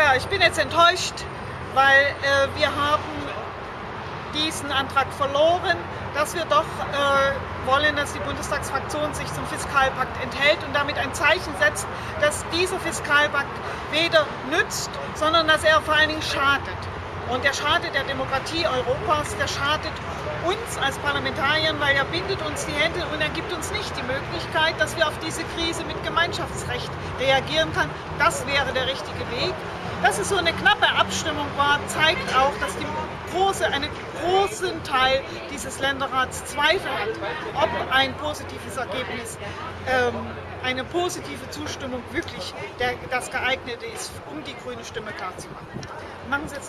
klar, ich bin jetzt enttäuscht, weil äh, wir haben diesen Antrag verloren, dass wir doch äh, wollen, dass die Bundestagsfraktion sich zum Fiskalpakt enthält und damit ein Zeichen setzt, dass dieser Fiskalpakt weder nützt, sondern dass er vor allen Dingen schadet. Und der schadet der Demokratie Europas, der schadet uns als Parlamentariern, weil er bindet uns die Hände und er gibt uns nicht die Möglichkeit, dass wir auf diese Krise mit Gemeinschaftsrecht reagieren können. Das wäre der richtige Weg. Dass es so eine knappe Abstimmung war, zeigt auch, dass die große, einen großen Teil dieses Länderrats Zweifel hat, ob ein positives Ergebnis, ähm, eine positive Zustimmung wirklich der, das geeignete ist, um die grüne Stimme klarzumachen. Machen Sie jetzt noch